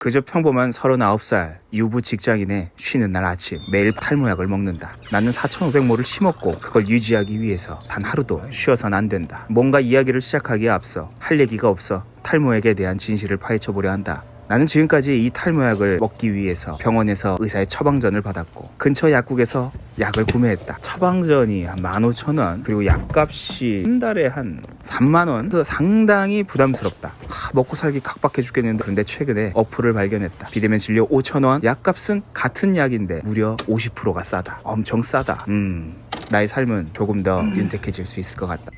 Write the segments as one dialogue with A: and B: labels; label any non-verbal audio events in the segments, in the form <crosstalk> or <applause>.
A: 그저 평범한 39살 유부 직장인의 쉬는 날 아침 매일 탈모약을 먹는다. 나는 4,500모를 심었고 그걸 유지하기 위해서 단 하루도 쉬어선 안 된다. 뭔가 이야기를 시작하기에 앞서 할 얘기가 없어 탈모약에 대한 진실을 파헤쳐 보려 한다. 나는 지금까지 이 탈모약을 먹기 위해서 병원에서 의사의 처방전을 받았고 근처 약국에서 약을 구매했다. 처방전이 한 15,000원 그리고 약값이 한 달에 한 3만원 그 상당히 부담스럽다. 하, 먹고 살기 각박해 죽겠는데 그런데 최근에 어플을 발견했다. 비대면 진료 5,000원 약값은 같은 약인데 무려 50%가 싸다. 엄청 싸다. 음 나의 삶은 조금 더 윤택해질 수 있을 것 같다.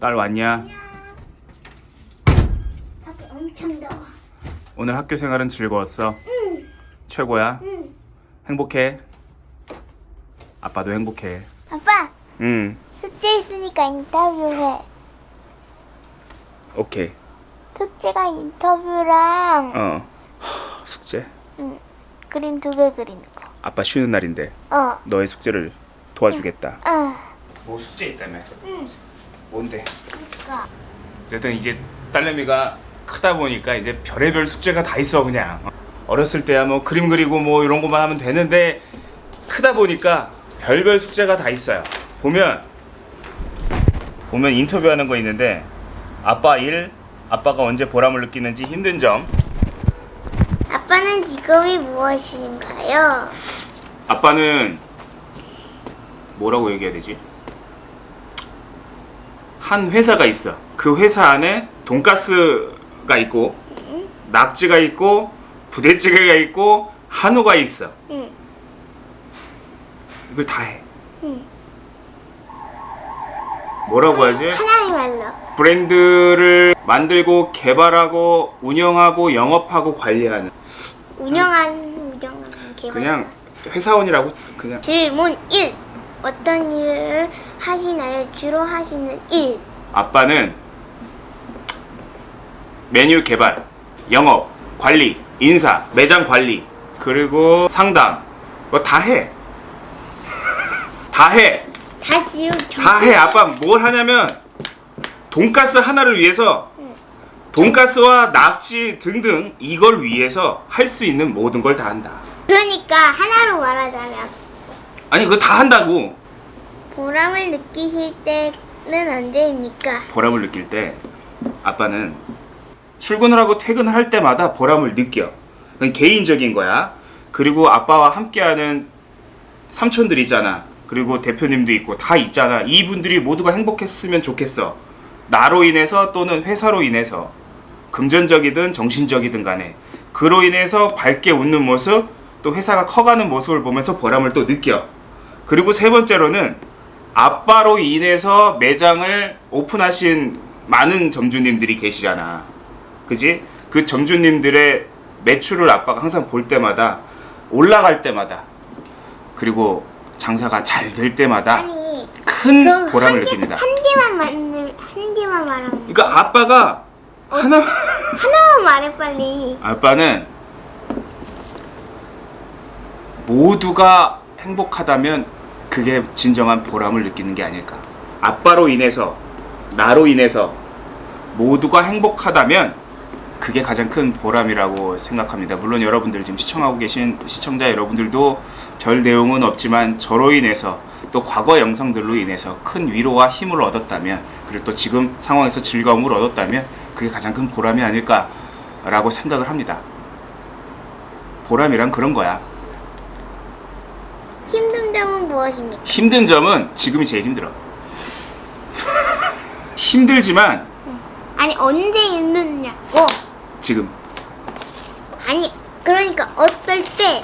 A: 딸 왔냐?
B: 밖에 엄청 더워.
A: 오늘 학교 생활은 즐거웠어?
B: 응,
A: 최고야?
B: 응.
A: 행복해? 아빠도 행복해.
B: 아빠,
A: 응.
B: 숙제 있으니까 인터뷰해.
A: 오케이.
B: 숙제가 인터뷰랑
A: 어. 하, 숙제?
B: 응, 그림 두 개 그리는 거.
A: 아빠 쉬는 날인데
B: 어,
A: 너의 숙제를 도와주겠다.
B: 아,
A: 뭐 숙제 있다며?
B: 응.
A: 뭔데?
B: 그니까.
A: 어쨌든 이제 딸내미가 크다 보니까 이제 별의별 숙제가 다 있어 그냥. 어렸을 때야 뭐 그림 그리고 뭐 이런 것만 하면 되는데 크다 보니까 별별 숙제가 다 있어요. 보면 보면 인터뷰하는 거 있는데 아빠 일, 아빠가 언제 보람을 느끼는지 힘든 점,
B: 아빠는 직업이 무엇인가요?
A: 아빠는 뭐라고 얘기해야 되지? 한 회사가 있어. 그 회사 안에 돈가스가 있고 낙지가 있고 부대찌개가 있고 한우가 있어.
B: 응,
A: 이걸 다 해.
B: 응.
A: 뭐라고 하지?
B: 하나의 말로.
A: 브랜드를 만들고 개발하고 운영하고 영업하고 관리하는
B: 운영하는, 운영하는 개발.
A: 그냥 회사원이라고 그냥
B: 질문 1. 어떤 일을 하시나요? 주로 하시는 일.
A: 아빠는 메뉴 개발, 영업, 관리, 인사, 매장 관리, 그리고 상담, 뭐 다 해. 다 해.
B: 다 지우
A: 다 해. 아빠 뭘 하냐면 돈가스 하나를 위해서 돈가스와 낙지 등등 이걸 위해서 할 수 있는 모든 걸 다 한다.
B: 그러니까 하나로 말하자면
A: 아니 그거 다 한다고.
B: 보람을 느끼실 때는 언제입니까?
A: 보람을 느낄 때 아빠는 출근을 하고 퇴근을 할 때마다 보람을 느껴. 그건 개인적인 거야. 그리고 아빠와 함께하는 삼촌들 있잖아. 그리고 대표님도 있고 다 있잖아. 이분들이 모두가 행복했으면 좋겠어. 나로 인해서 또는 회사로 인해서 금전적이든 정신적이든 간에 그로 인해서 밝게 웃는 모습 또 회사가 커가는 모습을 보면서 보람을 또 느껴. 그리고 세 번째로는 아빠로 인해서 매장을 오픈하신 많은 점주님들이 계시잖아. 그지? 그 점주님들의 매출을 아빠가 항상 볼 때마다 올라갈 때마다 그리고 장사가 잘 될 때마다
B: 아니
A: 큰 보람을
B: 한 개-
A: 느낍니다.
B: 한 개만 만들 한 개만 말하면 돼.
A: 그러니까 아빠가 하나
B: 하나만 말해 빨리.
A: 아빠는 모두가 행복하다면 그게 진정한 보람을 느끼는 게 아닐까. 아빠로 인해서 나로 인해서 모두가 행복하다면 그게 가장 큰 보람이라고 생각합니다. 물론 여러분들 지금 시청하고 계신 시청자 여러분들도 별 내용은 없지만 저로 인해서 또 과거 영상들로 인해서 큰 위로와 힘을 얻었다면 그리고 또 지금 상황에서 즐거움을 얻었다면 그게 가장 큰 보람이 아닐까라고 생각을 합니다. 보람이란 그런 거야.
B: 힘든 점은 무엇입니까?
A: 힘든 점은 지금이 제일 힘들어. <laughs> 힘들지만
B: 아니 언제 힘드냐고.
A: 지금
B: 아니 그러니까 어떨 때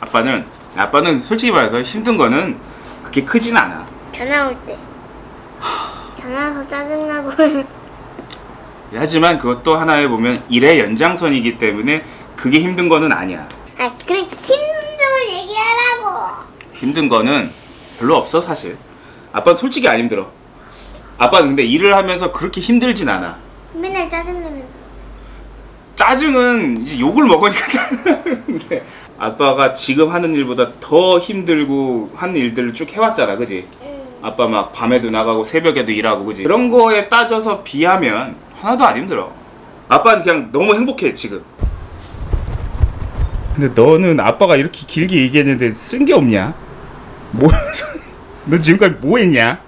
A: 아빠는 아빠는 솔직히 말해서 힘든 거는 그렇게 크진 않아.
B: 전화 올 때. 전화 와서 짜증나고. <laughs>
A: 하지만 그것도 하나에 보면 일의 연장선이기 때문에 그게 힘든 거는 아니야.
B: 아 그래 힘든 점을 얘기하라고.
A: 힘든 거는 별로 없어 사실. 아빠는 솔직히 안 힘들어. 아빠는 근데 일을 하면서 그렇게 힘들진 않아.
B: 맨날 짜증내면서.
A: 짜증은 이제 욕을 먹으니까 짜증나는데 아빠가 지금 하는 일보다 더 힘들고 하는 일들을 쭉 해왔잖아 그지?
B: 응.
A: 아빠 막 밤에도 나가고 새벽에도 일하고 그지? 그런 거에 따져서 비하면 하나도 안 힘들어 아빠는 그냥 너무 행복해 지금 근데 너는 아빠가 이렇게 길게 얘기했는데 쓴 게 없냐? 뭐? <laughs> 너 지금까지 뭐 했냐?